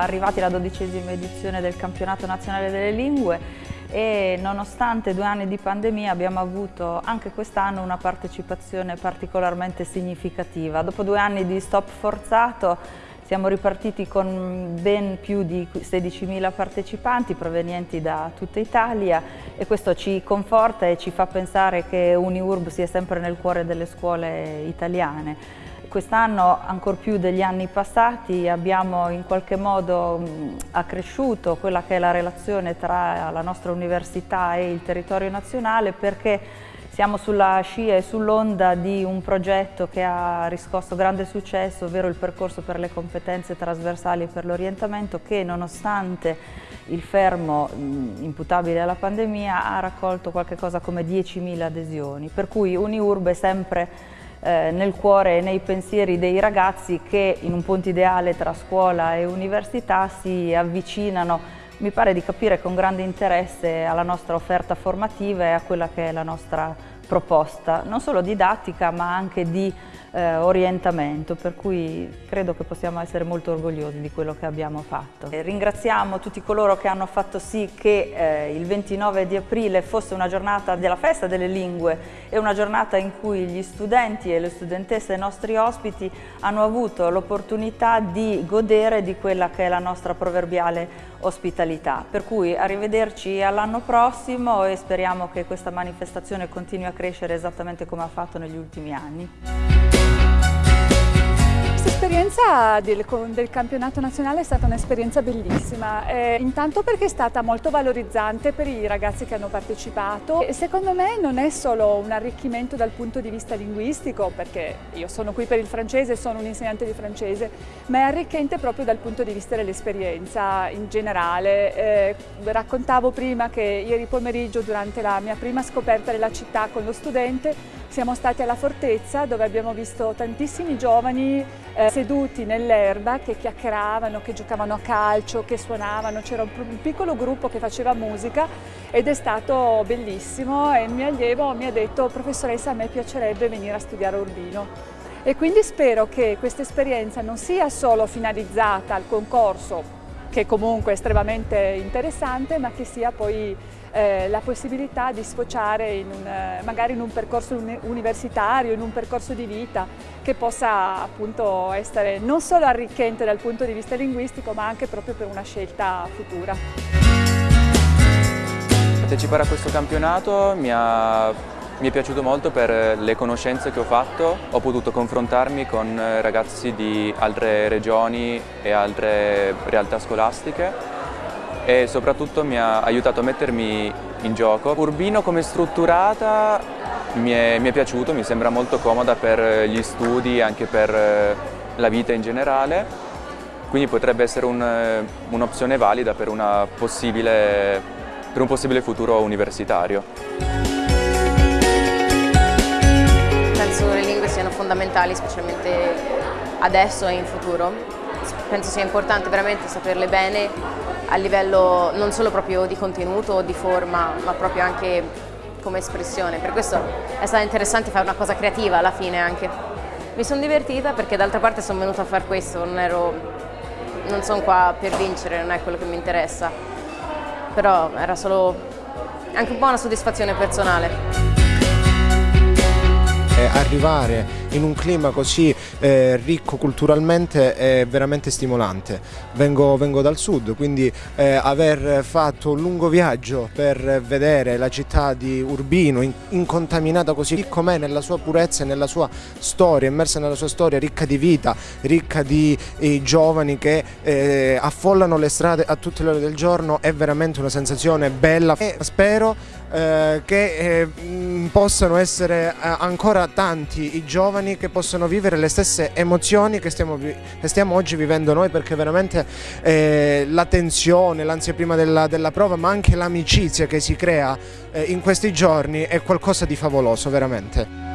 arrivati alla dodicesima edizione del campionato nazionale delle lingue e nonostante due anni di pandemia abbiamo avuto anche quest'anno una partecipazione particolarmente significativa. Dopo due anni di stop forzato siamo ripartiti con ben più di 16.000 partecipanti provenienti da tutta Italia e questo ci conforta e ci fa pensare che UniUrb sia sempre nel cuore delle scuole italiane. Quest'anno, ancor più degli anni passati, abbiamo in qualche modo accresciuto quella che è la relazione tra la nostra università e il territorio nazionale perché siamo sulla scia e sull'onda di un progetto che ha riscosso grande successo, ovvero il percorso per le competenze trasversali e per l'orientamento che nonostante il fermo imputabile alla pandemia ha raccolto qualcosa come 10.000 adesioni, per cui UniUrb è sempre eh, nel cuore e nei pensieri dei ragazzi che in un ponte ideale tra scuola e università si avvicinano mi pare di capire con grande interesse alla nostra offerta formativa e a quella che è la nostra proposta, non solo didattica ma anche di eh, orientamento, per cui credo che possiamo essere molto orgogliosi di quello che abbiamo fatto. E ringraziamo tutti coloro che hanno fatto sì che eh, il 29 di aprile fosse una giornata della festa delle lingue e una giornata in cui gli studenti e le studentesse, i nostri ospiti, hanno avuto l'opportunità di godere di quella che è la nostra proverbiale ospitalità. Per cui arrivederci all'anno prossimo e speriamo che questa manifestazione continui a crescere esattamente come ha fatto negli ultimi anni. L'esperienza del, del, campionato nazionale è stata un'esperienza bellissima, eh, intanto perché è stata molto valorizzante per i ragazzi che hanno partecipato e secondo me non è solo un arricchimento dal punto di vista linguistico, perché io sono qui per il francese, sono un insegnante di francese, ma è arricchente proprio dal punto di vista dell'esperienza in generale. Eh, raccontavo prima che ieri pomeriggio durante la mia prima scoperta della città con lo studente siamo stati alla Fortezza dove abbiamo visto tantissimi giovani eh, seduti nell'erba che chiacchieravano, che giocavano a calcio, che suonavano, c'era un, un, piccolo gruppo che faceva musica ed è stato bellissimo e il mio allievo mi ha detto professoressa a me piacerebbe venire a studiare Urbino. E quindi spero che questa esperienza non sia solo finalizzata al concorso, che comunque è estremamente interessante, ma che sia poi eh, la possibilità di sfociare in un, eh, magari in un percorso universitario, in un percorso di vita che possa appunto essere non solo arricchente dal punto di vista linguistico ma anche proprio per una scelta futura. Partecipare a questo campionato mi ha mi è piaciuto molto per le conoscenze che ho fatto, ho potuto confrontarmi con ragazzi di altre regioni e altre realtà scolastiche e soprattutto mi ha aiutato a mettermi in gioco. Urbino come strutturata mi è, mi è piaciuto, mi sembra molto comoda per gli studi e anche per eh, la vita in generale, quindi potrebbe essere un'opzione un valida per, una per un possibile futuro universitario. Penso che le lingue siano fondamentali, specialmente adesso e in futuro. Penso sia importante veramente saperle bene a livello non solo proprio di contenuto di forma, ma proprio anche come espressione. Per questo è stato interessante fare una cosa creativa alla fine anche. Mi sono divertita perché d'altra parte sono venuta a fare questo, non, ero, non sono qua per vincere, non è quello che mi interessa, però era solo anche un po' una soddisfazione personale arrivare in un clima così eh, ricco culturalmente è veramente stimolante. Vengo, vengo dal sud, quindi eh, aver fatto un lungo viaggio per vedere la città di Urbino in, incontaminata così com'è nella sua purezza e nella sua storia, immersa nella sua storia, ricca di vita, ricca di eh, giovani che eh, affollano le strade a tutte le ore del giorno, è veramente una sensazione bella e spero eh, che eh, possano essere ancora tanti i giovani che possono vivere le stesse emozioni che stiamo, che stiamo oggi vivendo noi perché veramente eh, la tensione, l'ansia prima della, della, prova ma anche l'amicizia che si crea eh, in questi giorni è qualcosa di favoloso veramente.